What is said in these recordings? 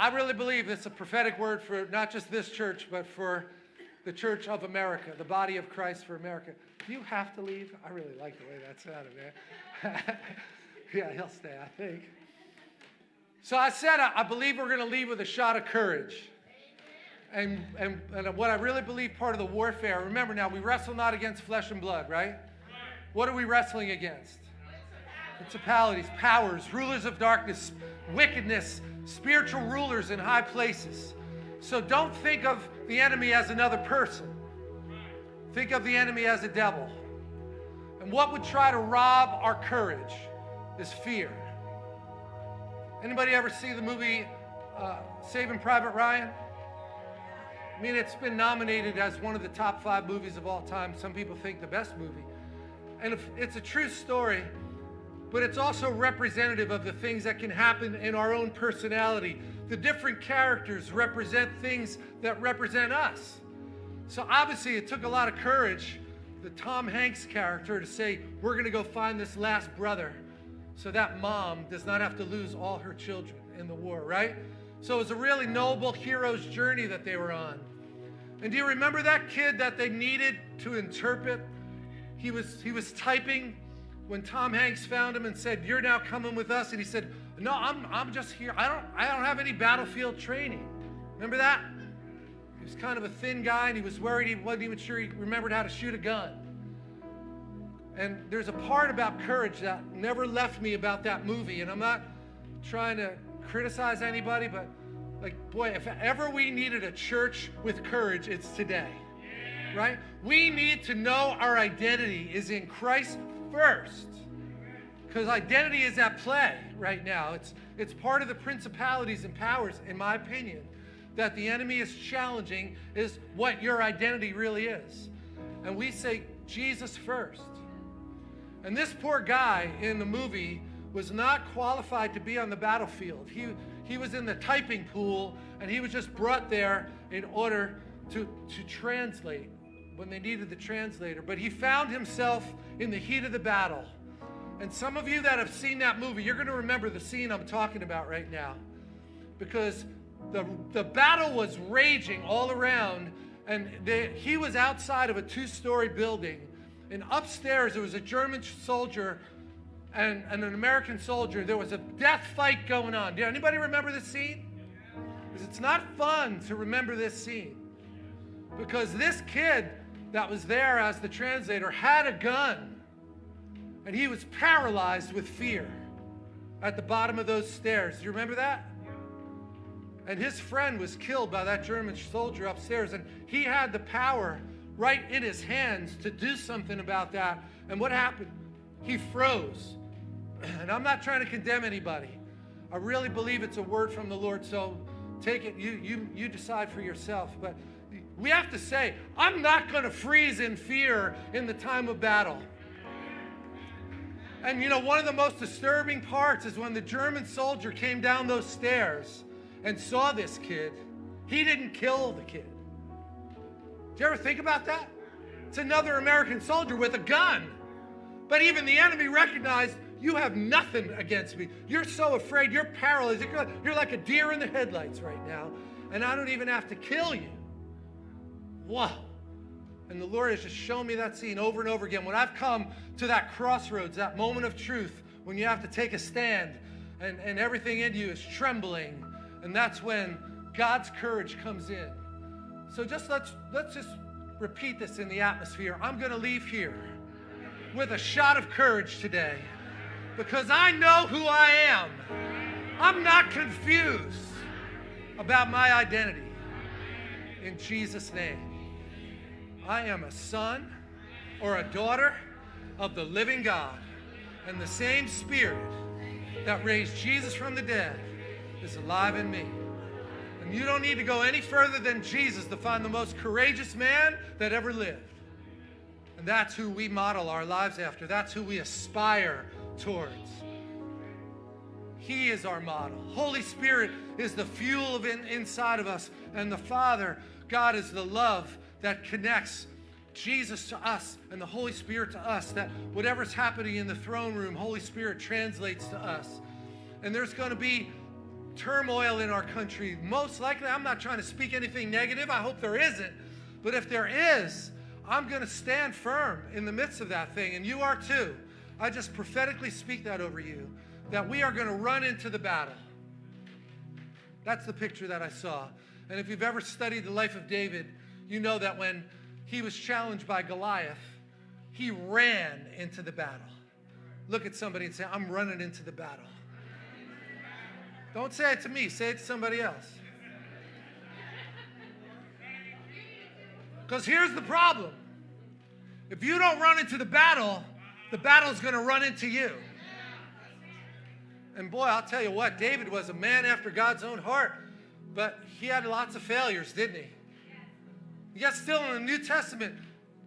I really believe it's a prophetic word for not just this church, but for the church of America, the body of Christ for America. Do you have to leave? I really like the way that sounded, man. yeah, he'll stay, I think. So I said, I, I believe we're going to leave with a shot of courage. And, and, and what I really believe part of the warfare, remember now, we wrestle not against flesh and blood, right? What are we wrestling against? Principalities, powers, rulers of darkness, wickedness, spiritual rulers in high places. So don't think of the enemy as another person. Think of the enemy as a devil. And what would try to rob our courage is fear. Anybody ever see the movie uh, Saving Private Ryan? I mean, it's been nominated as one of the top five movies of all time. Some people think the best movie. And if it's a true story, but it's also representative of the things that can happen in our own personality. The different characters represent things that represent us. So obviously, it took a lot of courage, the Tom Hanks character, to say, We're going to go find this last brother so that mom does not have to lose all her children in the war, right? So it was a really noble hero's journey that they were on. And do you remember that kid that they needed to interpret? He was, he was typing when Tom Hanks found him and said, You're now coming with us. And he said, No, I'm, I'm just here. I don't, I don't have any battlefield training. Remember that? He was kind of a thin guy and he was worried he wasn't even sure he remembered how to shoot a gun. And there's a part about courage that never left me about that movie. And I'm not trying to criticize anybody, but like, boy, if ever we needed a church with courage, it's today. Right? We need to know our identity is in Christ first. Because identity is at play right now. It's, it's part of the principalities and powers, in my opinion, that the enemy is challenging is what your identity really is. And we say Jesus first. And this poor guy in the movie was not qualified to be on the battlefield. He, he was in the typing pool and he was just brought there in order to, to translate when they needed the translator. But he found himself in the heat of the battle. And some of you that have seen that movie, you're going to remember the scene I'm talking about right now. Because the, the battle was raging all around, and they, he was outside of a two story building. And upstairs, there was a German soldier and, and an American soldier, there was a death fight going on. Do anybody remember this scene? Because it's not fun to remember this scene. Because this kid that was there as the translator had a gun. And he was paralyzed with fear at the bottom of those stairs. Do you remember that? And his friend was killed by that German soldier upstairs. And he had the power right in his hands to do something about that. And what happened? He froze. And I'm not trying to condemn anybody. I really believe it's a word from the Lord, so take it, you, you, you decide for yourself. But we have to say, I'm not going to freeze in fear in the time of battle. And you know, one of the most disturbing parts is when the German soldier came down those stairs and saw this kid, he didn't kill the kid. Do you ever think about that? It's another American soldier with a gun. But even the enemy recognized you have nothing against me. You're so afraid. You're paralyzed. You're like a deer in the headlights right now. And I don't even have to kill you. Wow. And the Lord has just shown me that scene over and over again. When I've come to that crossroads, that moment of truth, when you have to take a stand and, and everything in you is trembling. And that's when God's courage comes in. So just let's let's just repeat this in the atmosphere. I'm going to leave here with a shot of courage today because I know who I am. I'm not confused about my identity. In Jesus' name, I am a son or a daughter of the living God, and the same Spirit that raised Jesus from the dead is alive in me. And you don't need to go any further than Jesus to find the most courageous man that ever lived. And that's who we model our lives after. That's who we aspire towards. He is our model. Holy Spirit is the fuel of in, inside of us. And the Father, God, is the love that connects Jesus to us and the Holy Spirit to us. That whatever's happening in the throne room, Holy Spirit translates to us. And there's going to be turmoil in our country. Most likely, I'm not trying to speak anything negative. I hope there isn't. But if there is, I'm going to stand firm in the midst of that thing, and you are too. I just prophetically speak that over you that we are going to run into the battle. That's the picture that I saw. And if you've ever studied the life of David, you know that when he was challenged by Goliath, he ran into the battle. Look at somebody and say, I'm running into the battle. Don't say it to me, say it to somebody else. Because here's the problem if you don't run into the battle, the battle's going to run into you. And boy, I'll tell you what, David was a man after God's own heart, but he had lots of failures, didn't he? Yet still in the New Testament,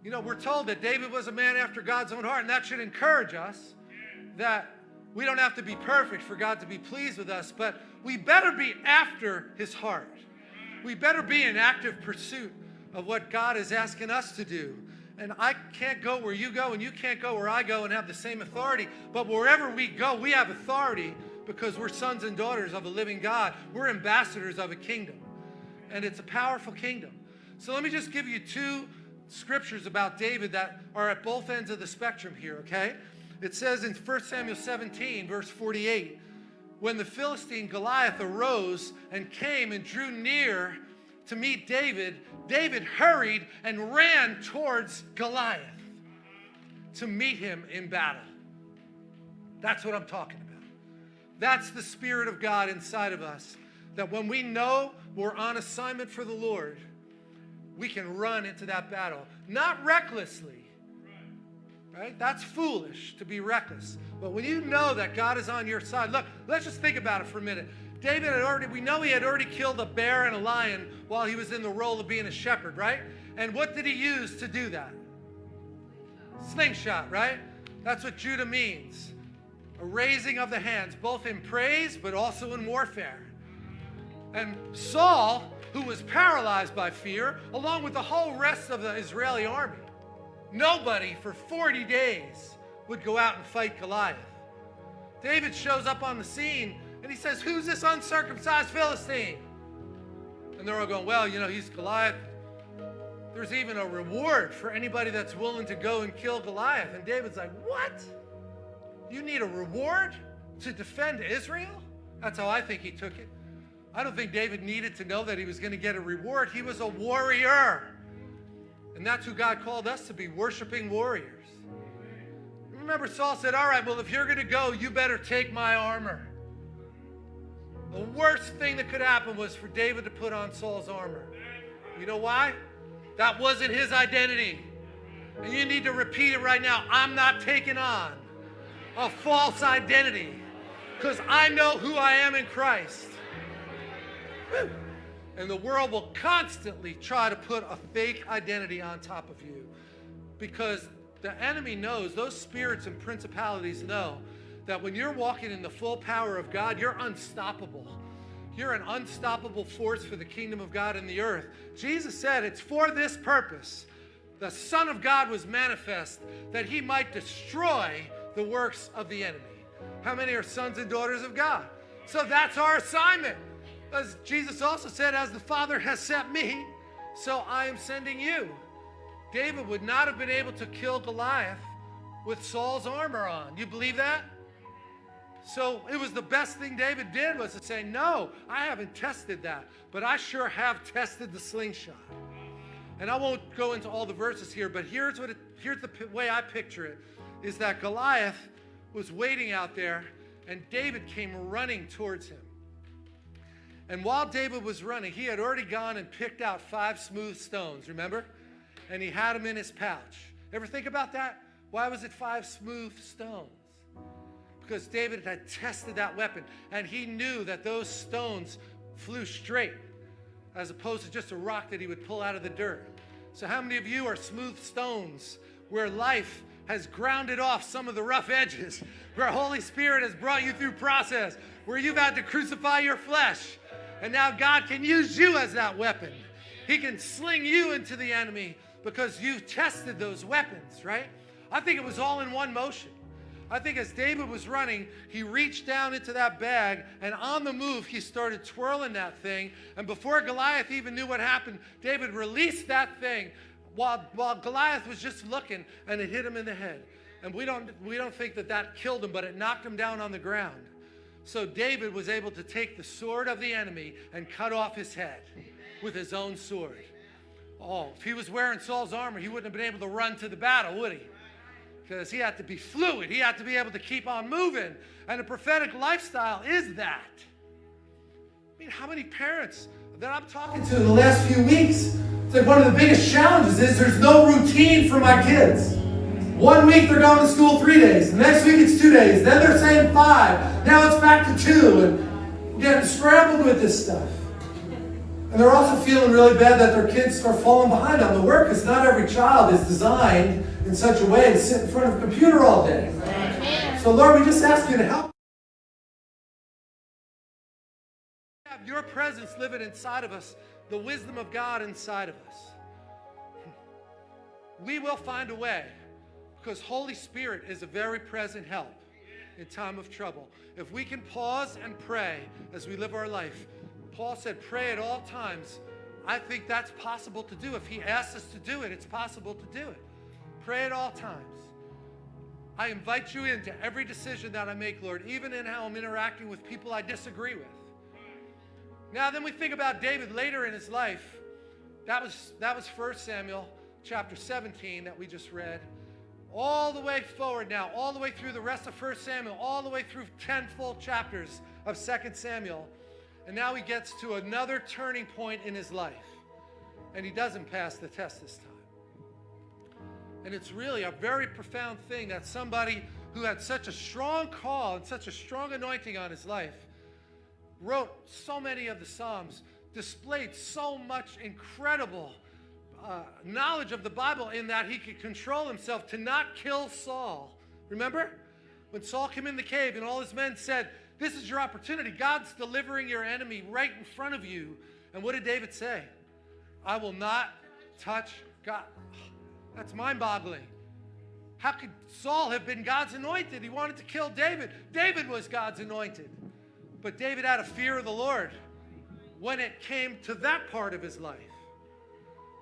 you know, we're told that David was a man after God's own heart, and that should encourage us that we don't have to be perfect for God to be pleased with us, but we better be after his heart. We better be in active pursuit of what God is asking us to do. And I can't go where you go, and you can't go where I go and have the same authority. But wherever we go, we have authority because we're sons and daughters of a living God. We're ambassadors of a kingdom. And it's a powerful kingdom. So let me just give you two scriptures about David that are at both ends of the spectrum here, okay? It says in 1 Samuel 17, verse 48, when the Philistine Goliath arose and came and drew near to meet David, David hurried and ran towards Goliath to meet him in battle. That's what I'm talking about. That's the Spirit of God inside of us. That when we know we're on assignment for the Lord, we can run into that battle. Not recklessly, right? That's foolish to be reckless. But when you know that God is on your side, look, let's just think about it for a minute. David had already, we know he had already killed a bear and a lion while he was in the role of being a shepherd, right? And what did he use to do that? Slingshot, right? That's what Judah means. A raising of the hands, both in praise but also in warfare. And Saul, who was paralyzed by fear, along with the whole rest of the Israeli army, nobody for 40 days would go out and fight Goliath. David shows up on the scene and he says, Who's this uncircumcised Philistine? And they're all going, Well, you know, he's Goliath. There's even a reward for anybody that's willing to go and kill Goliath. And David's like, What? You need a reward to defend Israel? That's how I think he took it. I don't think David needed to know that he was going to get a reward. He was a warrior. And that's who God called us to be worshiping warriors. Remember, Saul said, All right, well, if you're going to go, you better take my armor. The worst thing that could happen was for David to put on Saul's armor. You know why? That wasn't his identity. And you need to repeat it right now. I'm not taking on a false identity because I know who I am in Christ. And the world will constantly try to put a fake identity on top of you because the enemy knows, those spirits and principalities know that when you're walking in the full power of God, you're unstoppable. You're an unstoppable force for the kingdom of God in the earth. Jesus said it's for this purpose. The Son of God was manifest that he might destroy the works of the enemy. How many are sons and daughters of God? So that's our assignment. As Jesus also said, as the Father has sent me, so I am sending you. David would not have been able to kill Goliath with Saul's armor on. You believe that? So it was the best thing David did was to say, no, I haven't tested that, but I sure have tested the slingshot. And I won't go into all the verses here, but here's what it, here's the way I picture it, is that Goliath was waiting out there and David came running towards him. And while David was running, he had already gone and picked out five smooth stones, remember? And he had them in his pouch. Ever think about that? Why was it five smooth stones? because David had tested that weapon and he knew that those stones flew straight as opposed to just a rock that he would pull out of the dirt. So, how many of you are smooth stones where life has grounded off some of the rough edges, where Holy Spirit has brought you through process, where you've had to crucify your flesh, and now God can use you as that weapon? He can sling you into the enemy because you've tested those weapons, right? I think it was all in one motion. I think as David was running, he reached down into that bag, and on the move, he started twirling that thing. And before Goliath even knew what happened, David released that thing while, while Goliath was just looking, and it hit him in the head. And we don't, we don't think that that killed him, but it knocked him down on the ground. So David was able to take the sword of the enemy and cut off his head with his own sword. Oh, if he was wearing Saul's armor, he wouldn't have been able to run to the battle, would he? Because he had to be fluid. He had to be able to keep on moving. And a prophetic lifestyle is that. I mean, how many parents that I'm talking to in the last few weeks, it's like one of the biggest challenges is there's no routine for my kids. One week they're going to school three days. The next week it's two days. Then they're saying five. Now it's back to two. And getting scrambled with this stuff. And they're also feeling really bad that their kids are falling behind on the work because not every child is designed in such a way to sit in front of a computer all day. So Lord, we just ask you to help. Have your presence living inside of us, the wisdom of God inside of us. We will find a way because Holy Spirit is a very present help in time of trouble. If we can pause and pray as we live our life, Paul said, pray at all times. I think that's possible to do. If he asks us to do it, it's possible to do it. Pray at all times. I invite you into every decision that I make, Lord, even in how I'm interacting with people I disagree with. Now, then we think about David later in his life. That was, that was 1 Samuel chapter 17 that we just read. All the way forward now, all the way through the rest of 1 Samuel, all the way through 10 full chapters of 2 Samuel. And now he gets to another turning point in his life. And he doesn't pass the test this time. And it's really a very profound thing that somebody who had such a strong call and such a strong anointing on his life wrote so many of the Psalms, displayed so much incredible uh, knowledge of the Bible in that he could control himself to not kill Saul. Remember? When Saul came in the cave and all his men said, this is your opportunity. God's delivering your enemy right in front of you. And what did David say? I will not touch God. That's mind boggling. How could Saul have been God's anointed? He wanted to kill David. David was God's anointed. But David had a fear of the Lord when it came to that part of his life.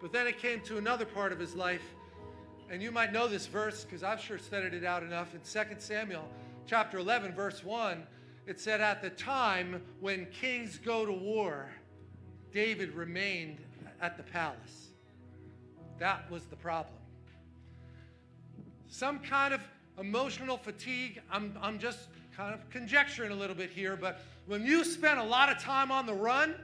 But then it came to another part of his life. And you might know this verse because I've sure studied it out enough in 2 Samuel chapter 11, verse 1. It said, At the time when kings go to war, David remained at the palace. That was the problem. Some kind of emotional fatigue. I'm, I'm just kind of conjecturing a little bit here, but when you spend a lot of time on the run,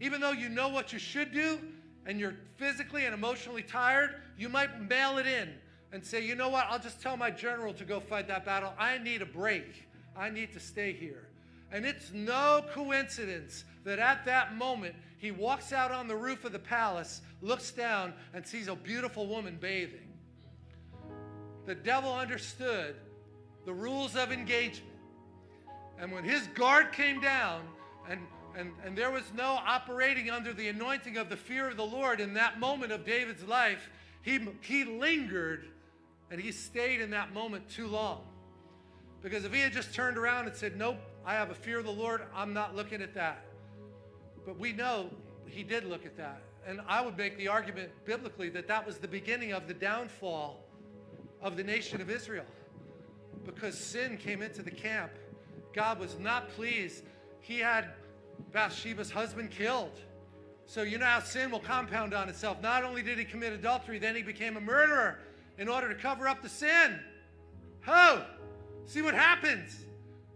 even though you know what you should do and you're physically and emotionally tired, you might mail it in and say, you know what, I'll just tell my general to go fight that battle. I need a break. I need to stay here. And it's no coincidence that at that moment, he walks out on the roof of the palace, looks down, and sees a beautiful woman bathing. The devil understood the rules of engagement. And when his guard came down, and, and, and there was no operating under the anointing of the fear of the Lord in that moment of David's life, he, he lingered and he stayed in that moment too long. Because if he had just turned around and said, Nope, I have a fear of the Lord, I'm not looking at that. But we know he did look at that. And I would make the argument biblically that that was the beginning of the downfall of the nation of Israel. Because sin came into the camp. God was not pleased. He had Bathsheba's husband killed. So you know how sin will compound on itself. Not only did he commit adultery, then he became a murderer in order to cover up the sin. Ho! See what happens.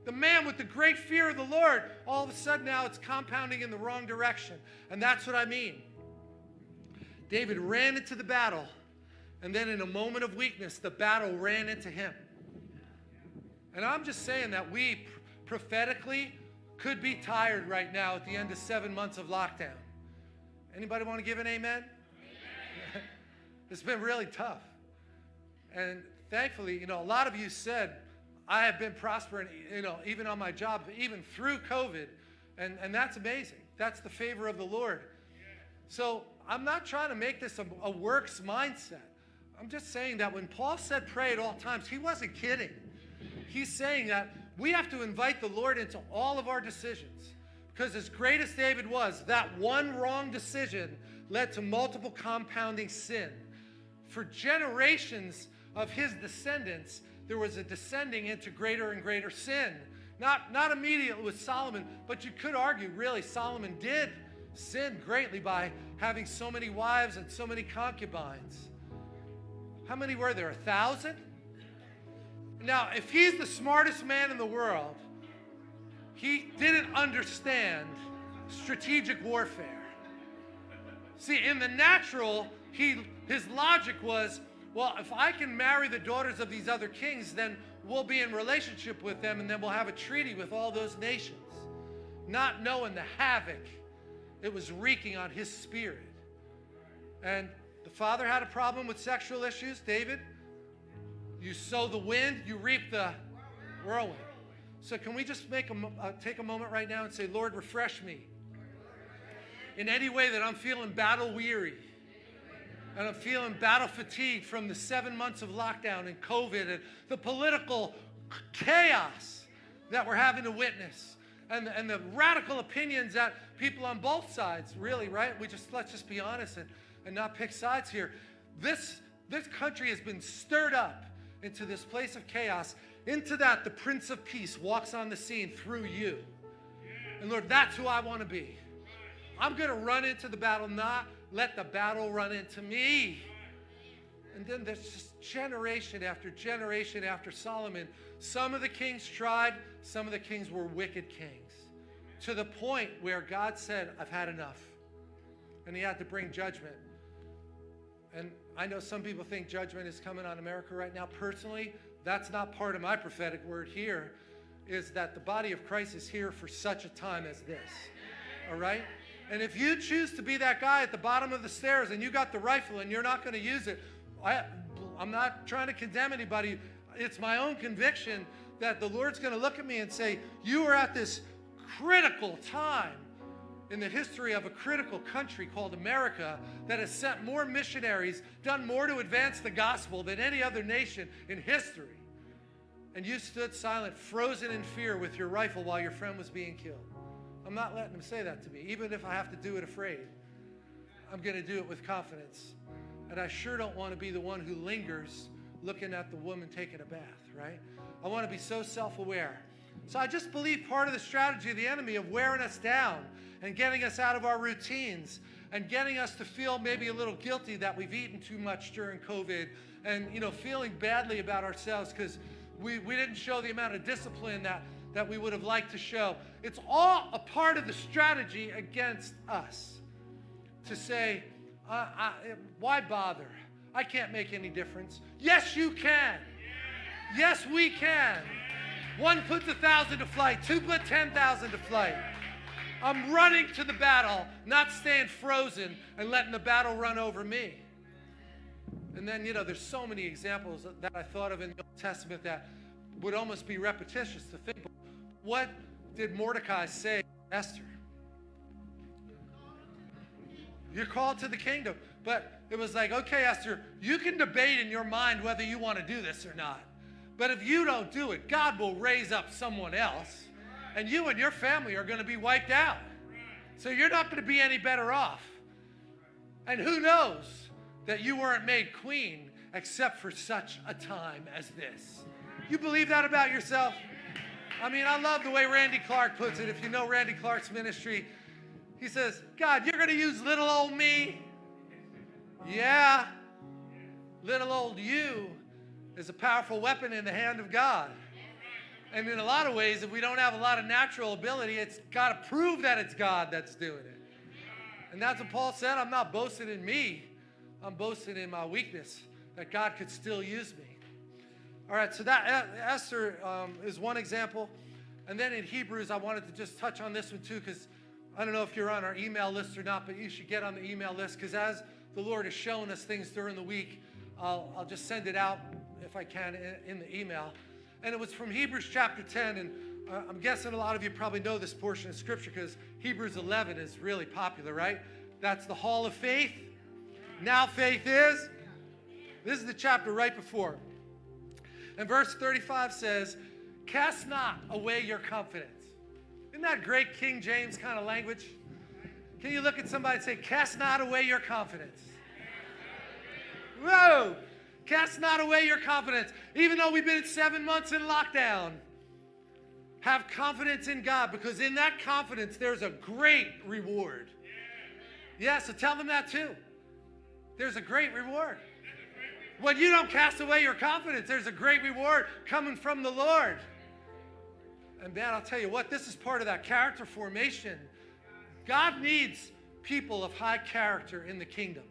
The man with the great fear of the Lord, all of a sudden now it's compounding in the wrong direction. And that's what I mean. David ran into the battle, and then in a moment of weakness, the battle ran into him. And I'm just saying that we prophetically could be tired right now at the end of seven months of lockdown. Anybody want to give an amen? amen. it's been really tough. And thankfully, you know, a lot of you said, I have been prospering, you know, even on my job, even through COVID. And, and that's amazing. That's the favor of the Lord. So I'm not trying to make this a, a works mindset. I'm just saying that when Paul said pray at all times, he wasn't kidding. he's saying that we have to invite the Lord into all of our decisions. Because as great as David was, that one wrong decision led to multiple compounding sin. For generations of his descendants, there was a descending into greater and greater sin. Not, not immediately with Solomon, but you could argue, really, Solomon did sin greatly by having so many wives and so many concubines. How many were there? A thousand? Now, if he's the smartest man in the world, he didn't understand strategic warfare. See, in the natural, he, his logic was, well, if I can marry the daughters of these other kings, then we'll be in relationship with them and then we'll have a treaty with all those nations. Not knowing the havoc it was wreaking on his spirit. And the father had a problem with sexual issues. David, you sow the wind, you reap the whirlwind. So can we just make a, uh, take a moment right now and say, Lord, refresh me in any way that I'm feeling battle weary and I'm feeling battle fatigued from the seven months of lockdown and COVID and the political chaos that we're having to witness and, and the radical opinions that people on both sides really, right? We just, let's just be honest and, and not pick sides here. This, this country has been stirred up into this place of chaos. Into that, the Prince of Peace walks on the scene through you. And Lord, that's who I want to be. I'm going to run into the battle, not let the battle run into me. And then there's just generation after generation after Solomon. Some of the kings tried, some of the kings were wicked kings. To the point where God said, I've had enough. And he had to bring judgment. And I know some people think judgment is coming on America right now. Personally, that's not part of my prophetic word here, is that the body of Christ is here for such a time as this. All right? And if you choose to be that guy at the bottom of the stairs and you got the rifle and you're not going to use it, I, I'm not trying to condemn anybody. It's my own conviction that the Lord's going to look at me and say, You are at this critical time in the history of a critical country called America that has sent more missionaries, done more to advance the gospel than any other nation in history. And you stood silent, frozen in fear with your rifle while your friend was being killed. I'm not letting him say that to me, even if I have to do it afraid. I'm going to do it with confidence. And I sure don't want to be the one who lingers looking at the woman taking a bath, right? I want to be so self aware. So I just believe part of the strategy of the enemy of wearing us down and getting us out of our routines and getting us to feel maybe a little guilty that we've eaten too much during COVID and, you know, feeling badly about ourselves because we, we didn't show the amount of discipline that that we would have liked to show. It's all a part of the strategy against us to say, uh, I, why bother? I can't make any difference. Yes, you can. Yes, we can. One puts a thousand to flight, two put 10,000 to flight. I'm running to the battle, not staying frozen and letting the battle run over me. And then, you know, there's so many examples that I thought of in the Old Testament that would almost be repetitious to think. What did Mordecai say to Esther? You're called to the kingdom. But it was like, okay, Esther, you can debate in your mind whether you want to do this or not. But if you don't do it, God will raise up someone else, and you and your family are going to be wiped out. So you're not going to be any better off. And who knows that you weren't made queen except for such a time as this? You believe that about yourself? I mean, I love the way Randy Clark puts it. If you know Randy Clark's ministry, he says, God, you're going to use little old me? Yeah. Little old you is a powerful weapon in the hand of God. And in a lot of ways, if we don't have a lot of natural ability, it's got to prove that it's God that's doing it. And that's what Paul said. I'm not boasting in me, I'm boasting in my weakness, that God could still use me. All right, so that Esther um, is one example. And then in Hebrews, I wanted to just touch on this one too, because I don't know if you're on our email list or not, but you should get on the email list, because as the Lord has shown us things during the week, I'll, I'll just send it out if I can in, in, the email. And it was from Hebrews chapter 10, and uh, I'm guessing a lot of you probably know this portion of scripture because Hebrews 11 is really popular, right? That's the hall of faith. Now faith is. This is the chapter right before. And verse 35 says, Cast not away your confidence. Isn't that great King James kind of language? Can you look at somebody and say, Cast not away your confidence? Whoa! Cast not away your confidence. Even though we've been seven months in lockdown, have confidence in God because in that confidence there's a great reward. Yeah, so tell them that too. There's a great reward. When you don't cast away your confidence, there's a great reward coming from the Lord. And man, I'll tell you what, this is part of that character formation. God needs people of high character in the kingdom.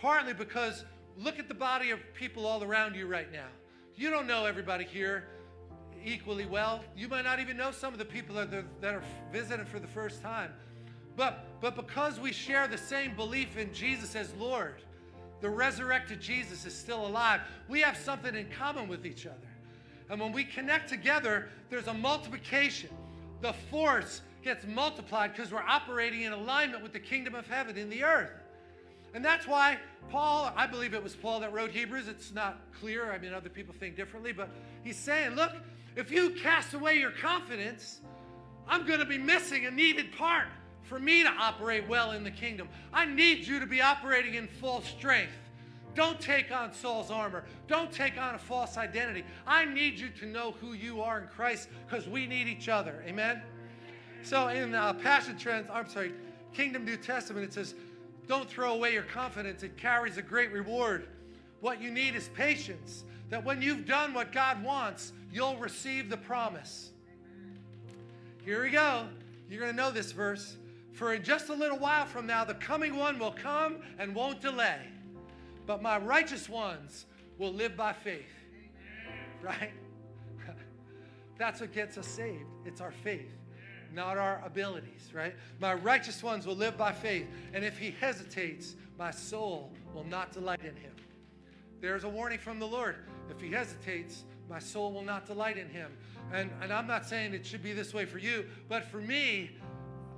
Partly because look at the body of people all around you right now. You don't know everybody here equally well. You might not even know some of the people that are, that are visiting for the first time. But, but because we share the same belief in Jesus as Lord, the resurrected Jesus is still alive. We have something in common with each other. And when we connect together, there's a multiplication. The force gets multiplied because we're operating in alignment with the kingdom of heaven in the earth. And that's why Paul, I believe it was Paul that wrote Hebrews. It's not clear. I mean, other people think differently. But he's saying, look, if you cast away your confidence, I'm going to be missing a needed part for me to operate well in the kingdom. I need you to be operating in full strength. Don't take on Saul's armor. Don't take on a false identity. I need you to know who you are in Christ because we need each other. Amen? So in uh, Passion Trends, I'm sorry, Kingdom New Testament, it says, don't throw away your confidence. It carries a great reward. What you need is patience, that when you've done what God wants, you'll receive the promise. Here we go. You're going to know this verse. For in just a little while from now, the coming one will come and won't delay. But my righteous ones will live by faith. Right? That's what gets us saved. It's our faith, not our abilities, right? My righteous ones will live by faith. And if he hesitates, my soul will not delight in him. There's a warning from the Lord. If he hesitates, my soul will not delight in him. And, and I'm not saying it should be this way for you, but for me,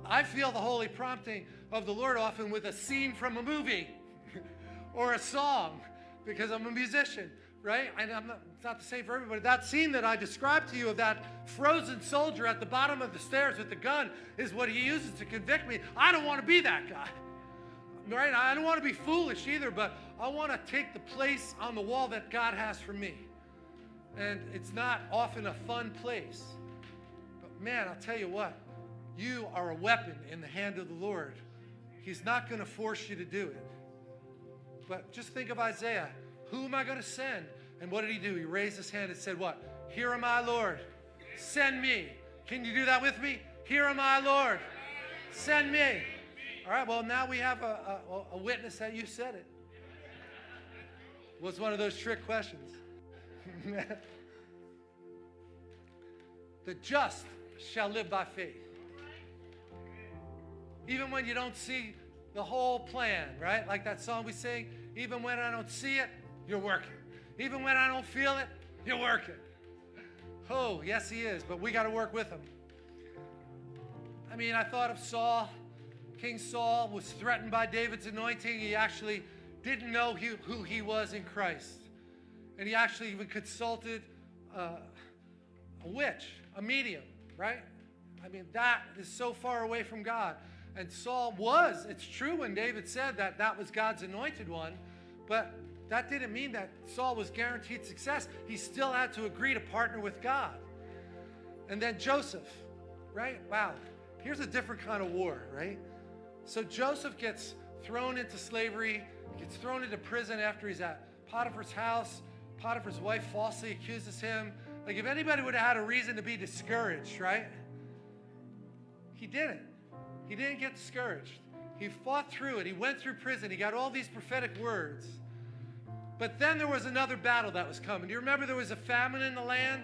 I feel the holy prompting of the Lord often with a scene from a movie or a song because I'm a musician, right? And I'm not, it's not the same for everybody. That scene that I described to you of that frozen soldier at the bottom of the stairs with the gun is what he uses to convict me. I don't want to be that guy, right? I don't want to be foolish either, but I want to take the place on the wall that God has for me. And it's not often a fun place. But man, I'll tell you what, you are a weapon in the hand of the Lord. He's not going to force you to do it. But just think of Isaiah. Who am I going to send? And what did he do? He raised his hand and said, What? Here am I, Lord. Send me. Can you do that with me? Here am I, Lord. Send me. All right, well, now we have a, a, a witness that you said it. Was one of those trick questions. the just shall live by faith even when you don't see the whole plan, right? Like that song we sing, even when I don't see it, you're working. Even when I don't feel it, you're working. Oh, yes, he is, but we got to work with him. I mean, I thought of Saul. King Saul was threatened by David's anointing. He actually didn't know who he was in Christ. And he actually even consulted uh, a witch, a medium, right? I mean, that is so far away from God. And Saul was. It's true when David said that that was God's anointed one, but that didn't mean that Saul was guaranteed success. He still had to agree to partner with God. And then Joseph, right? Wow. Here's a different kind of war, right? So Joseph gets thrown into slavery, gets thrown into prison after he's at Potiphar's house. Potiphar's wife falsely accuses him. Like, if anybody would have had a reason to be discouraged, right? He didn't. He didn't get discouraged. He fought through it. He went through prison. He got all these prophetic words. But then there was another battle that was coming. Do you remember there was a famine in the land?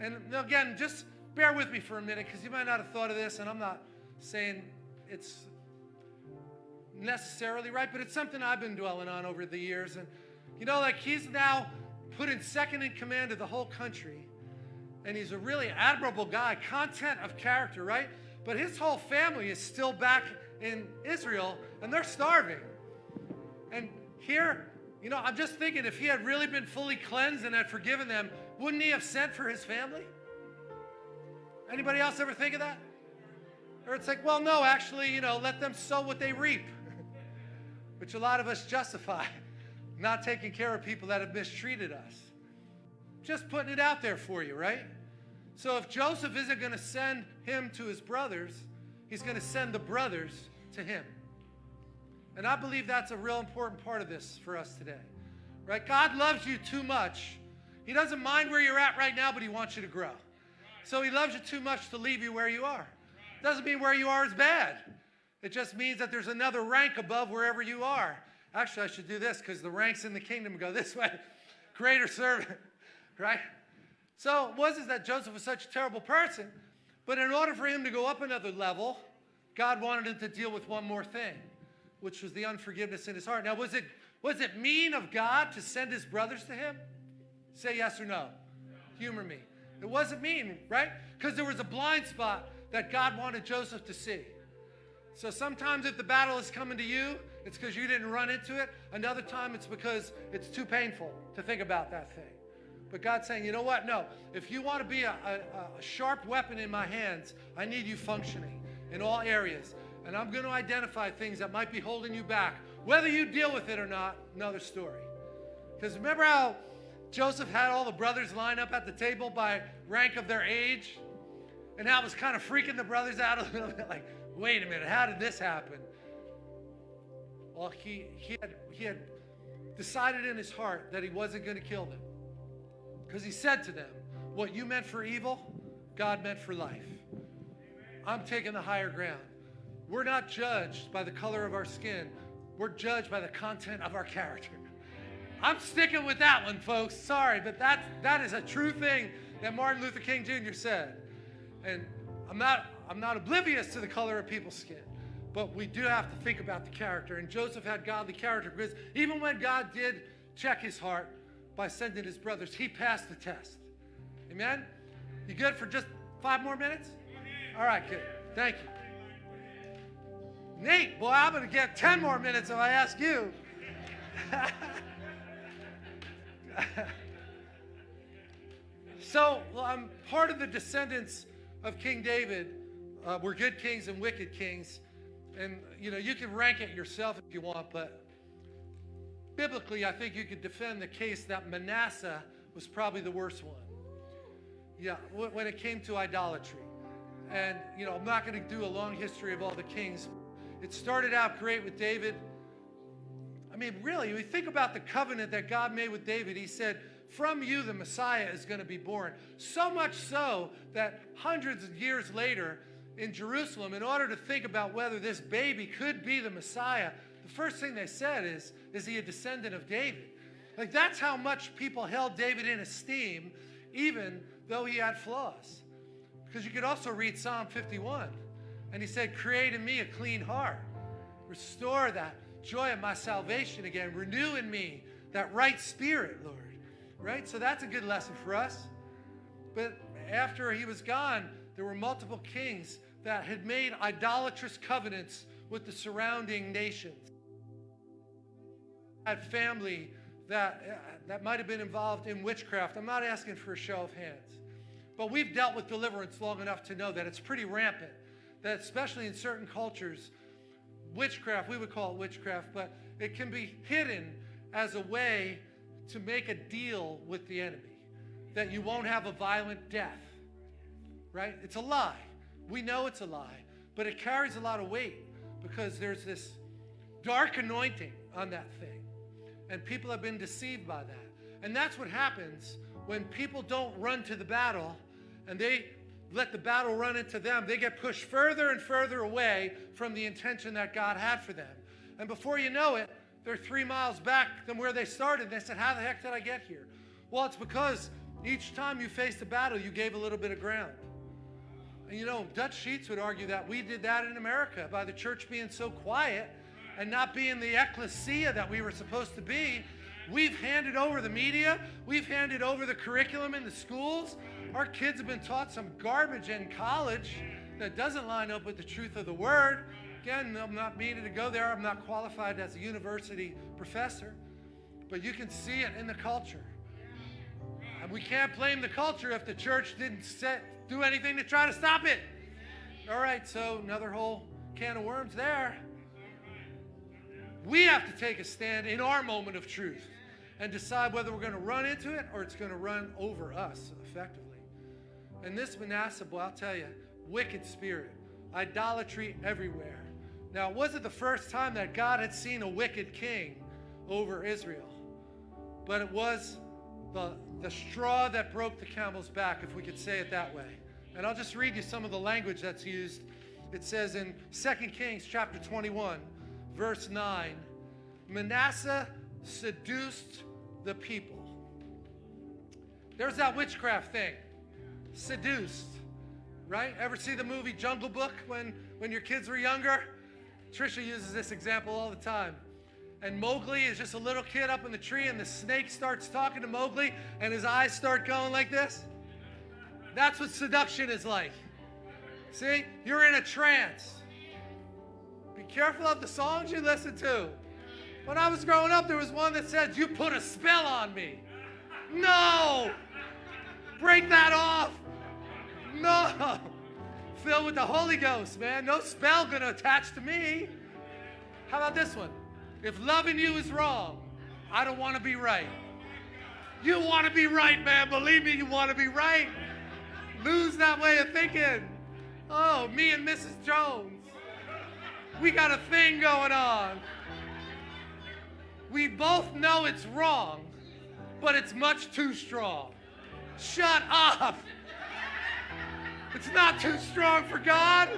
And again, just bear with me for a minute because you might not have thought of this, and I'm not saying it's necessarily right, but it's something I've been dwelling on over the years. And you know, like he's now put in second in command of the whole country, and he's a really admirable guy, content of character, right? But his whole family is still back in Israel and they're starving. And here, you know, I'm just thinking if he had really been fully cleansed and had forgiven them, wouldn't he have sent for his family? Anybody else ever think of that? Or it's like, well, no, actually, you know, let them sow what they reap, which a lot of us justify not taking care of people that have mistreated us. Just putting it out there for you, right? So if Joseph isn't going to send him to his brothers, he's going to send the brothers to him. And I believe that's a real important part of this for us today. Right? God loves you too much. He doesn't mind where you're at right now, but he wants you to grow. So he loves you too much to leave you where you are. Doesn't mean where you are is bad. It just means that there's another rank above wherever you are. Actually, I should do this because the ranks in the kingdom go this way. Greater servant, right? So it wasn't that Joseph was such a terrible person, but in order for him to go up another level, God wanted him to deal with one more thing, which was the unforgiveness in his heart. Now, was it, was it mean of God to send his brothers to him? Say yes or no. Humor me. It wasn't mean, right? Because there was a blind spot that God wanted Joseph to see. So sometimes if the battle is coming to you, it's because you didn't run into it. Another time it's because it's too painful to think about that thing. But God's saying, you know what? No. If you want to be a, a, a sharp weapon in my hands, I need you functioning in all areas. And I'm going to identify things that might be holding you back. Whether you deal with it or not, another story. Because remember how Joseph had all the brothers line up at the table by rank of their age? And how it was kind of freaking the brothers out a little bit like, wait a minute, how did this happen? Well, he, he, had, he had decided in his heart that he wasn't going to kill them. Because he said to them, What you meant for evil, God meant for life. I'm taking the higher ground. We're not judged by the color of our skin, we're judged by the content of our character. I'm sticking with that one, folks. Sorry, but that, that is a true thing that Martin Luther King Jr. said. And I'm not, I'm not oblivious to the color of people's skin, but we do have to think about the character. And Joseph had godly character because even when God did check his heart, by sending his brothers. He passed the test. Amen? You good for just five more minutes? All right, good. Thank you. Nate, boy, I'm going to get 10 more minutes if I ask you. so, I'm part of the descendants of King David. Uh, we're good kings and wicked kings. And, you know, you can rank it yourself if you want, but biblically, I think you could defend the case that Manasseh was probably the worst one. Yeah, when it came to idolatry. And, you know, I'm not going to do a long history of all the kings. It started out great with David. I mean, really, you think about the covenant that God made with David, he said, from you the Messiah is going to be born. So much so that hundreds of years later in Jerusalem, in order to think about whether this baby could be the Messiah, the first thing they said is, is he a descendant of David? Like that's how much people held David in esteem, even though he had flaws. Because you could also read Psalm 51, and he said, Create in me a clean heart, restore that joy of my salvation again, renew in me that right spirit, Lord. Right? So that's a good lesson for us. But after he was gone, there were multiple kings that had made idolatrous covenants with the surrounding nations had family that, that might have been involved in witchcraft. I'm not asking for a show of hands. But we've dealt with deliverance long enough to know that it's pretty rampant. That especially in certain cultures, witchcraft, we would call it witchcraft, but it can be hidden as a way to make a deal with the enemy. That you won't have a violent death. Right? It's a lie. We know it's a lie, but it carries a lot of weight because there's this dark anointing on that thing. And people have been deceived by that. And that's what happens when people don't run to the battle and they let the battle run into them. They get pushed further and further away from the intention that God had for them. And before you know it, they're three miles back from where they started. They said, How the heck did I get here? Well, it's because each time you faced a battle, you gave a little bit of ground. And you know, Dutch Sheets would argue that we did that in America by the church being so quiet and not being the ecclesia that we were supposed to be, we've handed over the media, we've handed over the curriculum in the schools. Our kids have been taught some garbage in college that doesn't line up with the truth of the word. Again, I'm not meaning to go there. I'm not qualified as a university professor, but you can see it in the culture. And we can't blame the culture if the church didn't set, do anything to try to stop it. All right, so another whole can of worms there. We have to take a stand in our moment of truth and decide whether we're going to run into it or it's going to run over us effectively. And this Manasseh, boy, I'll tell you, wicked spirit, idolatry everywhere. Now, it the first time that God had seen a wicked king over Israel? But it was the, the straw that broke the camel's back, if we could say it that way. And I'll just read you some of the language that's used. It says in 2 Kings chapter 21, verse 9, Manasseh seduced the people. There's that witchcraft thing. Seduced. Right? Ever see the movie Jungle Book when, when your kids were younger? Trisha uses this example all the time. And Mowgli is just a little kid up in the tree, and the snake starts talking to Mowgli, and his eyes start going like this. That's what seduction is like. See? You're in a trance. Be careful of the songs you listen to. When I was growing up, there was one that said, You put a spell on me. No! Break that off. No! Filled with the Holy Ghost, man. No spell gonna attach to me. How about this one? If loving you is wrong, I don't wanna be right. You wanna be right, man. Believe me, you wanna be right. Lose that way of thinking. Oh, me and Mrs. Jones. We got a thing going on. We both know it's wrong, but it's much too strong. Shut up. It's not too strong for God.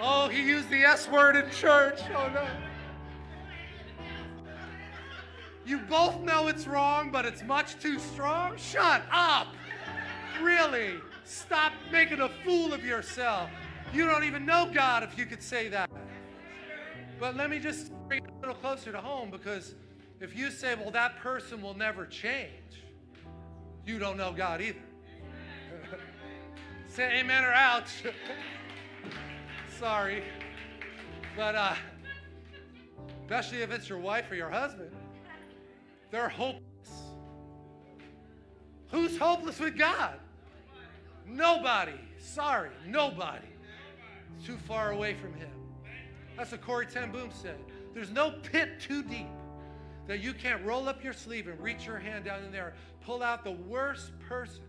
Oh, he used the S word in church. Oh, no. You both know it's wrong, but it's much too strong? Shut up. Really? Stop making a fool of yourself. You don't even know God if you could say that. But let me just bring it a little closer to home because if you say, well, that person will never change, you don't know God either. Say amen or ouch. Sorry. But uh, especially if it's your wife or your husband, they're hopeless. Who's hopeless with God? Nobody. Sorry, nobody. too far away from Him. That's what Corrie ten Boom said. There's no pit too deep that you can't roll up your sleeve and reach your hand down in there, pull out the worst person.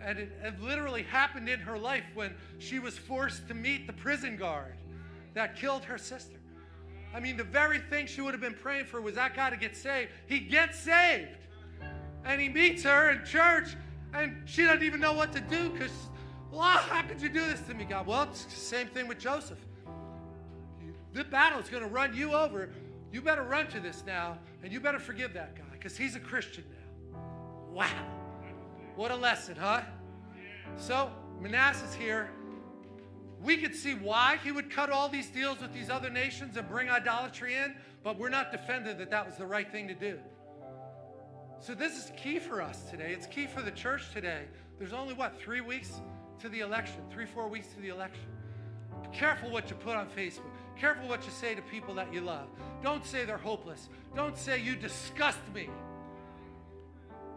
And it, it literally happened in her life when she was forced to meet the prison guard that killed her sister. I mean, the very thing she would have been praying for was that guy to get saved. He gets saved. And he meets her in church, and she doesn't even know what to do because, well, how could you do this to me, God? Well, it's the same thing with Joseph. The battle is going to run you over. You better run to this now, and you better forgive that guy because he's a Christian now. Wow. What a lesson, huh? So, Manasseh's here. We could see why he would cut all these deals with these other nations and bring idolatry in, but we're not defending that that was the right thing to do. So, this is key for us today. It's key for the church today. There's only, what, three weeks to the election, three, four weeks to the election. Be careful what you put on Facebook. Careful what you say to people that you love. Don't say they're hopeless. Don't say you disgust me.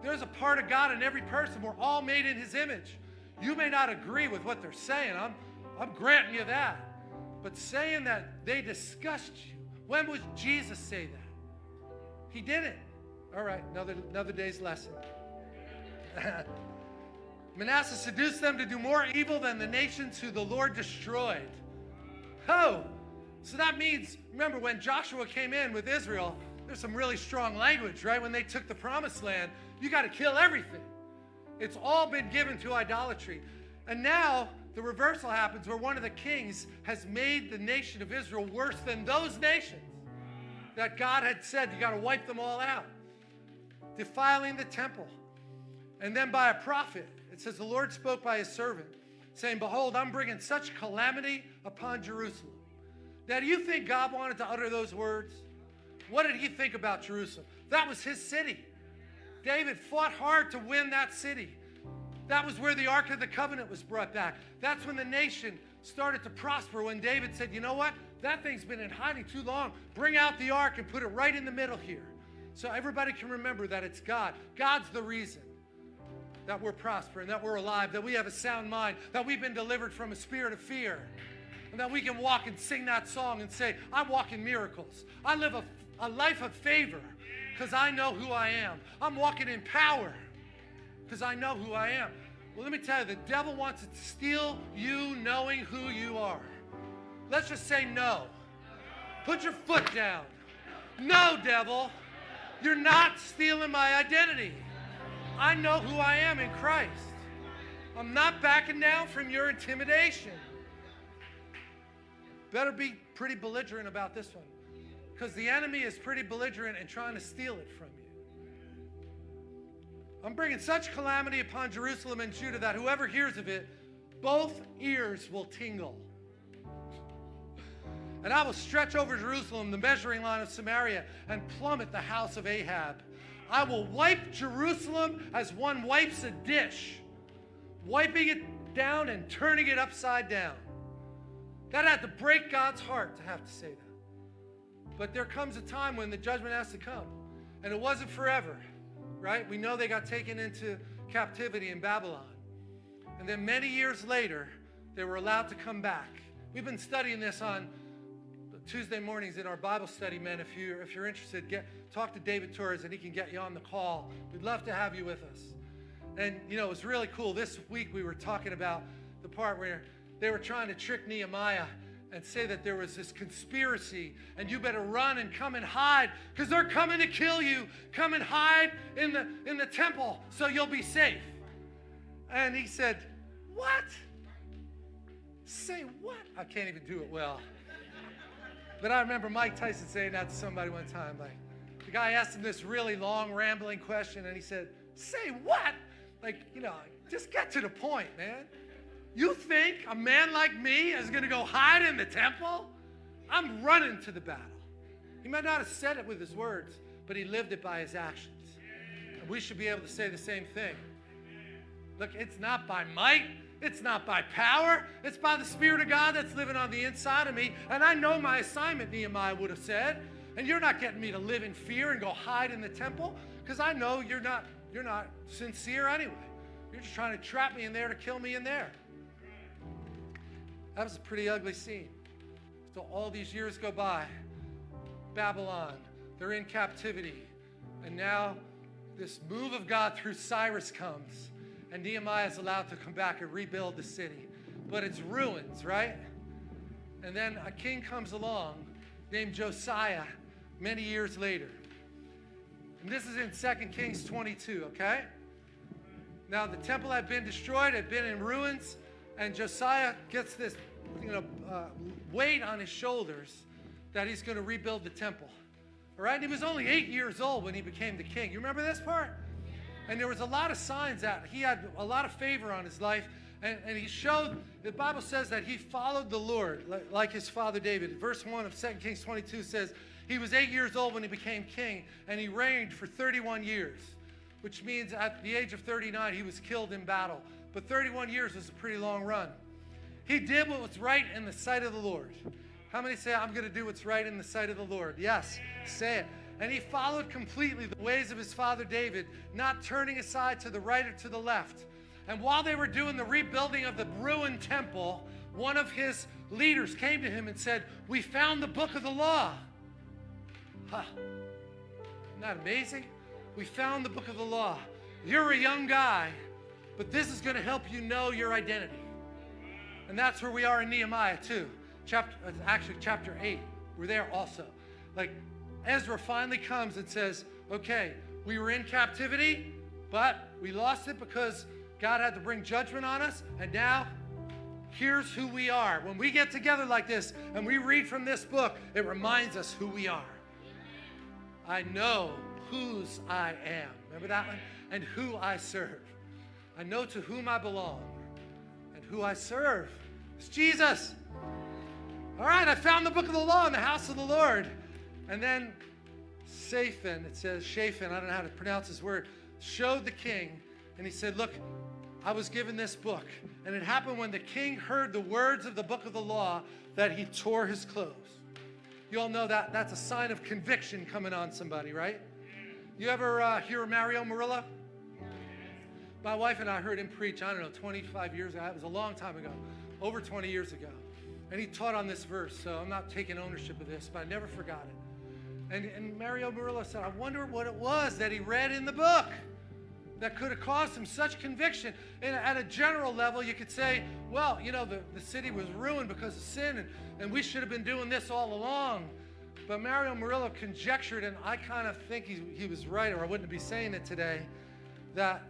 There's a part of God in every person. We're all made in his image. You may not agree with what they're saying. I'm, I'm granting you that. But saying that they disgust you, when would Jesus say that? He didn't. All right, another, another day's lesson. Manasseh seduced them to do more evil than the nations who the Lord destroyed. Oh, so that means, remember, when Joshua came in with Israel, there's some really strong language, right? When they took the promised land, you got to kill everything. It's all been given to idolatry. And now the reversal happens where one of the kings has made the nation of Israel worse than those nations that God had said you got to wipe them all out, defiling the temple. And then by a prophet, it says, The Lord spoke by his servant, saying, Behold, I'm bringing such calamity upon Jerusalem now, do you think God wanted to utter those words? What did he think about Jerusalem? That was his city. David fought hard to win that city. That was where the Ark of the Covenant was brought back. That's when the nation started to prosper when David said, You know what? That thing's been in hiding too long. Bring out the ark and put it right in the middle here. So everybody can remember that it's God. God's the reason. that we're prospering, that we're alive, that we have a sound mind, that we've been delivered from a spirit of fear, and that we can walk and sing that song and say, I walk in miracles. I live a, a life of favor because I know who I am. I'm walking in power because I know who I am. Well, let me tell you, the devil wants to steal you knowing who you are. Let's just say no. Put your foot down. No, devil. You're not stealing my identity. I know who I am in Christ. I'm not backing down from your intimidation. Better be pretty belligerent about this one because the enemy is pretty belligerent and trying to steal it from you. I'm bringing such calamity upon Jerusalem and Judah that whoever hears of it, both ears will tingle. And I will stretch over Jerusalem the measuring line of Samaria and plummet the house of Ahab. I will wipe Jerusalem as one wipes a dish, wiping it down and turning it upside down. That had to break God's heart to have to say that. But there comes a time when the judgment has to come. And it wasn't forever, right? We know they got taken into captivity in Babylon. And then many years later, they were allowed to come back. We've been studying this on Tuesday mornings in our Bible study, men. If you're, if you're interested, get, talk to David Torres and he can get you on the call. We'd love to have you with us. And, you know, it was really cool. This week we were talking about the part where they were trying to trick Nehemiah and say that there was this conspiracy and you better run and come and hide because they're coming to kill you. Come and hide in the, in the temple so you'll be safe. And he said, What? Say what? I can't even do it well. But I remember Mike Tyson saying that to somebody one time. Like, the guy asked him this really long, rambling question, and he said, Say what? Like, you know, just get to the point, man. You think a man like me is going to go hide in the temple? I'm running to the battle. He might not have said it with his words, but he lived it by his actions. And we should be able to say the same thing. Look, it's not by might, it's not by power, it's by the Spirit of God that's living on the inside of me. And I know my assignment, Nehemiah would have said. And you're not getting me to live in fear and go hide in the temple because I know you're not, you're not sincere anyway. You're just trying to trap me in there to kill me in there. That was a pretty ugly scene. So all these years go by. Babylon, they're in captivity. And now this move of God through Cyrus comes. And Nehemiah is allowed to come back and rebuild the city. But it's ruins, right? And then a king comes along named Josiah many years later. And this is in 2 Kings 22, okay? Now, the temple had been destroyed, had been in ruins, and Josiah gets this you know, uh, weight on his shoulders that he's going to rebuild the temple. All right? And he was only eight years old when he became the king. You remember this part? And there was a lot of signs that he had a lot of favor on his life. And, and he showed, the Bible says that he followed the Lord like, like his father David. Verse 1 of 2 Kings 22 says, he was eight years old when he became king, and he reigned for 31 years, which means at the age of 39, he was killed in battle. But 31 years is a pretty long run. He did what was right in the sight of the Lord. How many say, I'm going to do what's right in the sight of the Lord? Yes, say it. And he followed completely the ways of his father David, not turning aside to the right or to the left. And while they were doing the rebuilding of the ruined temple, one of his leaders came to him and said, We found the book of the law. Huh. Isn't that amazing? We found the book of the law. You're a young guy, but this is going to help you know your identity. And that's where we are in Nehemiah too. Chapter, uh, actually, chapter 8. We're there also. Like Ezra finally comes and says, okay, we were in captivity, but we lost it because God had to bring judgment on us. And now here's who we are. When we get together like this and we read from this book, it reminds us who we are. I know whose I am. Remember that one? And who I serve. I know to whom I belong and who I serve. It's Jesus. All right, I found the book of the law in the house of the Lord. And then Shaphan, it says Shaphan, I don't know how to pronounce his word, showed the king, and he said, Look, I was given this book. And it happened when the king heard the words of the book of the law that he tore his clothes. You all know that that's a sign of conviction coming on somebody, right? You ever uh, hear Mario Murillo? My wife and I heard him preach, I don't know, 25 years ago. It was a long time ago, over 20 years ago. And he taught on this verse, so I'm not taking ownership of this, but I never forgot it. And, and Mario Murillo said, I wonder what it was that he read in the book that could have caused him such conviction. And at a general level, you could say, well, you know, the, the city was ruined because of sin, and, and we should have been doing this all along. But Mario Murillo conjectured, and I kind of think he, he was right, or I wouldn't be saying it today, that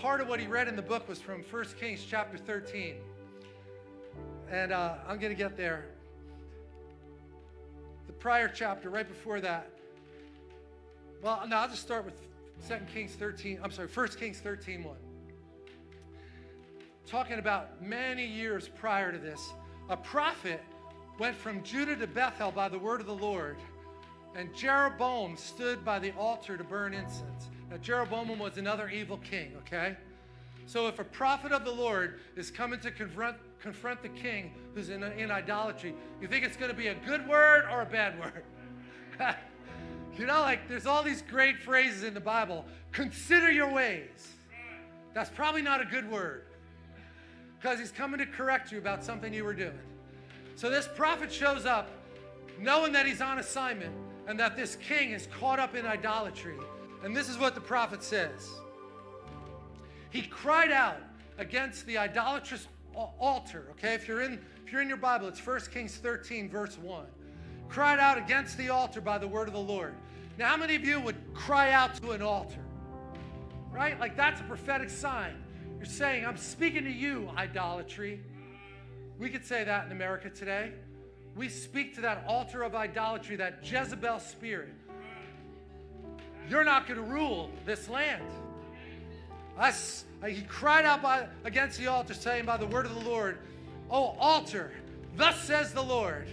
part of what he read in the book was from 1 Kings chapter 13. And uh, I'm going to get there. The prior chapter, right before that. Well, no, I'll just start with 2 Kings 13. I'm sorry, 1 Kings 13 1. Talking about many years prior to this, a prophet went from Judah to Bethel by the word of the Lord, and Jeroboam stood by the altar to burn incense. Now, Jeroboam was another evil king, okay? So if a prophet of the Lord is coming to confront, confront the king who's in, in idolatry, you think it's going to be a good word or a bad word? you know, like there's all these great phrases in the Bible. Consider your ways. That's probably not a good word because he's coming to correct you about something you were doing. So this prophet shows up knowing that he's on assignment and that this king is caught up in idolatry. And this is what the prophet says. He cried out against the idolatrous altar. Okay, if you're in if you're in your Bible, it's 1 Kings 13, verse 1. Cried out against the altar by the word of the Lord. Now, how many of you would cry out to an altar? Right? Like that's a prophetic sign. You're saying, I'm speaking to you, idolatry. We could say that in America today. We speak to that altar of idolatry, that Jezebel spirit. You're not going to rule this land. I, he cried out by, against the altar, saying by the word of the Lord, O altar, thus says the Lord,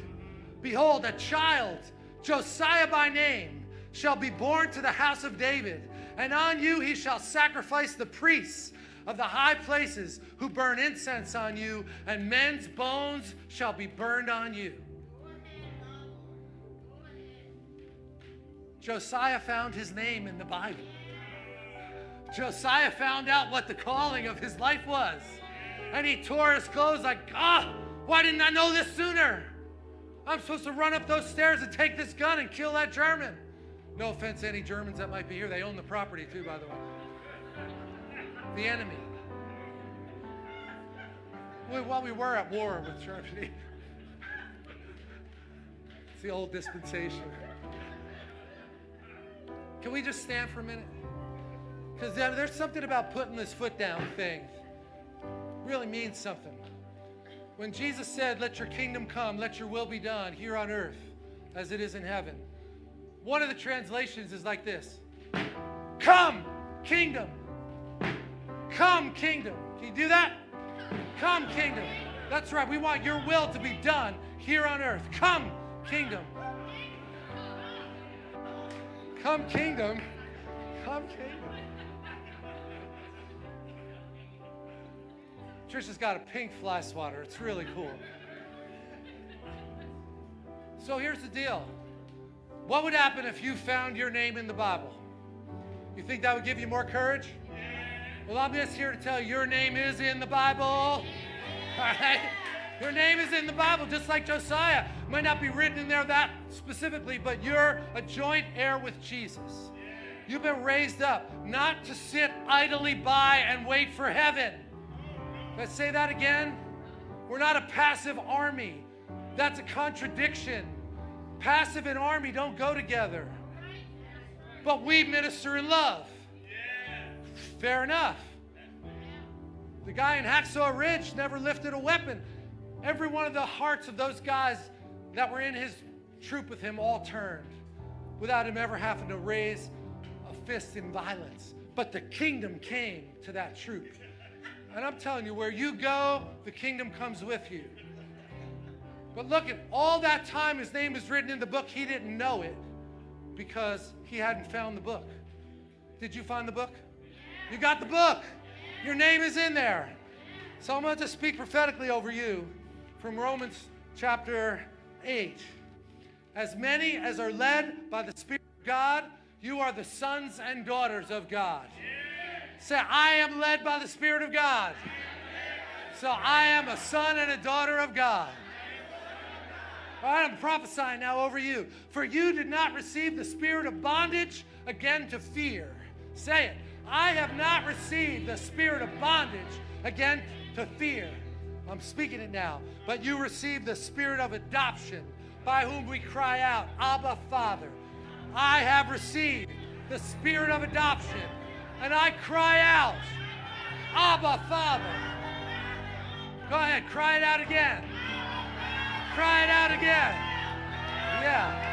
Behold, a child, Josiah by name, shall be born to the house of David, and on you he shall sacrifice the priests of the high places who burn incense on you, and men's bones shall be burned on you. Josiah found his name in the Bible. Josiah found out what the calling of his life was. And he tore his clothes like, ah, why didn't I know this sooner? I'm supposed to run up those stairs and take this gun and kill that German. No offense to any Germans that might be here. They own the property too, by the way. The enemy. While we were at war with Germany, it's the old dispensation. Can we just stand for a minute? Because there's something about putting this foot down thing. Really means something. When Jesus said, Let your kingdom come, let your will be done here on earth as it is in heaven. One of the translations is like this Come, kingdom. Come, kingdom. Can you do that? Come, kingdom. That's right. We want your will to be done here on earth. Come, kingdom. Come, kingdom. Come, kingdom. Trisha's got a pink fly swatter. It's really cool. So here's the deal. What would happen if you found your name in the Bible? You think that would give you more courage? Well, I'm just here to tell you your name is in the Bible. All right? Your name is in the Bible, just like Josiah. Might not be written in there that specifically, but you're a joint heir with Jesus. You've been raised up not to sit idly by and wait for heaven. Let's say that again. We're not a passive army. That's a contradiction. Passive and army don't go together. But we minister in love. Fair enough. The guy in Hacksaw Ridge never lifted a weapon. Every one of the hearts of those guys that were in his troop with him all turned without him ever having to raise a fist in violence. But the kingdom came to that troop. And I'm telling you, where you go, the kingdom comes with you. But look at all that time his name is written in the book, he didn't know it because he hadn't found the book. Did you find the book? You got the book. Your name is in there. So I'm going to speak prophetically over you from Romans chapter 8. As many as are led by the Spirit of God, you are the sons and daughters of God. Say, I am led by the Spirit of God. So I am a son and a daughter of God. All right, I'm prophesying now over you. For you did not receive the spirit of bondage again to fear. Say it. I have not received the spirit of bondage again to fear. I'm speaking it now. But you receive the spirit of adoption by whom we cry out, Abba, Father. I have received the spirit of adoption and I cry out, Abba, Father. Go ahead, cry it out again. Cry it out again. Yeah.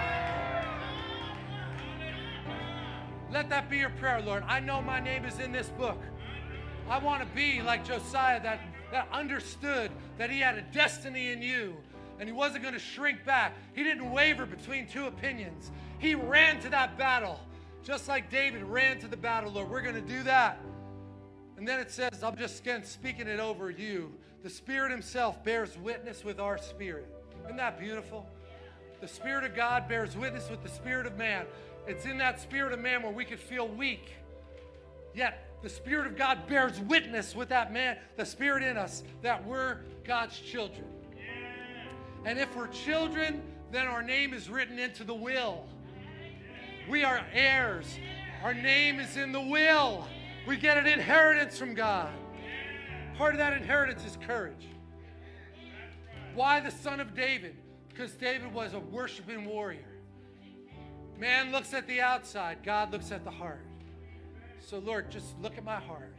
Let that be your prayer, Lord. I know my name is in this book. I want to be like Josiah that, that understood that he had a destiny in you and he wasn't going to shrink back. He didn't waver between two opinions. He ran to that battle, just like David ran to the battle, Lord. We're going to do that. And then it says, I'm just again speaking it over you. The Spirit Himself bears witness with our spirit. Isn't that beautiful? The Spirit of God bears witness with the Spirit of man. It's in that Spirit of man where we could feel weak. Yet the Spirit of God bears witness with that man, the Spirit in us, that we're God's children. And if we're children, then our name is written into the will. We are heirs. Our name is in the will. We get an inheritance from God. Part of that inheritance is courage. Why the son of David? Because David was a worshiping warrior. Man looks at the outside, God looks at the heart. So, Lord, just look at my heart.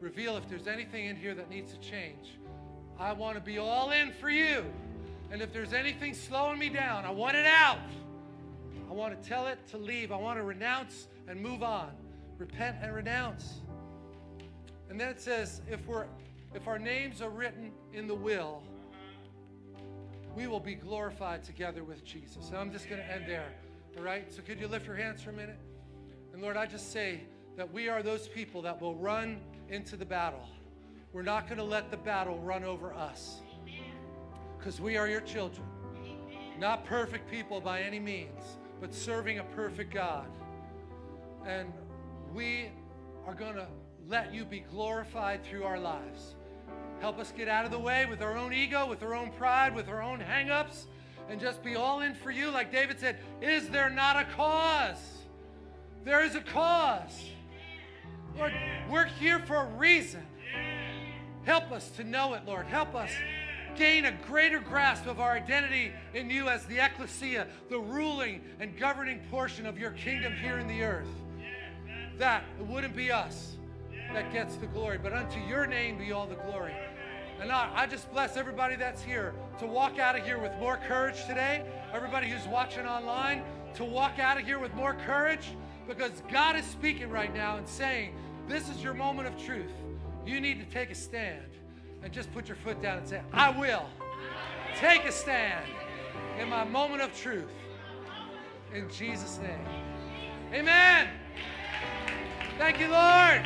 Reveal if there's anything in here that needs to change. I want to be all in for you. And if there's anything slowing me down, I want it out. I want to tell it to leave. I want to renounce and move on. Repent and renounce. And then it says, if we're if our names are written in the will, we will be glorified together with Jesus. And I'm just going to end there. All right? So could you lift your hands for a minute? And Lord, I just say that we are those people that will run into the battle. We're not going to let the battle run over us because we are your children. Not perfect people by any means, but serving a perfect God. And we are going to let you be glorified through our lives. Help us get out of the way with our own ego, with our own pride, with our own hang-ups, and just be all in for you. Like David said, is there not a cause? There is a cause. Lord, we're here for a reason. Help us to know it, Lord. Help us gain a greater grasp of our identity in you as the ecclesia, the ruling and governing portion of your kingdom here in the earth. That it wouldn't be us that gets the glory, but unto your name be all the glory. And I, I just bless everybody that's here to walk out of here with more courage today. Everybody who's watching online, to walk out of here with more courage because God is speaking right now and saying, This is your moment of truth. You need to take a stand and just put your foot down and say, I will take a stand in my moment of truth. In Jesus' name. Amen. Thank you, Lord.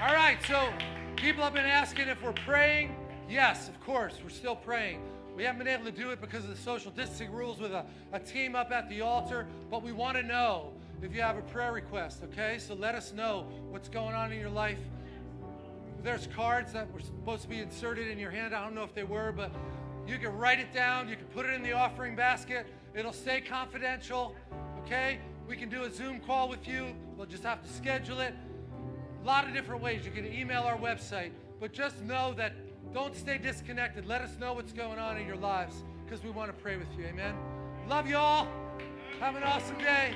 All right, so people have been asking if we're praying. Yes, of course, we're still praying. We haven't been able to do it because of the social distancing rules with a, a team up at the altar, but we want to know if you have a prayer request, okay? So let us know what's going on in your life. There's cards that were supposed to be inserted in your hand. I don't know if they were, but you can write it down. You can put it in the offering basket. It'll stay confidential, okay? We can do a Zoom call with you. We'll just have to schedule it. A lot of different ways. You can email our website, but just know that don't stay disconnected. Let us know what's going on in your lives because we want to pray with you. Amen. Love you all. Have an awesome day.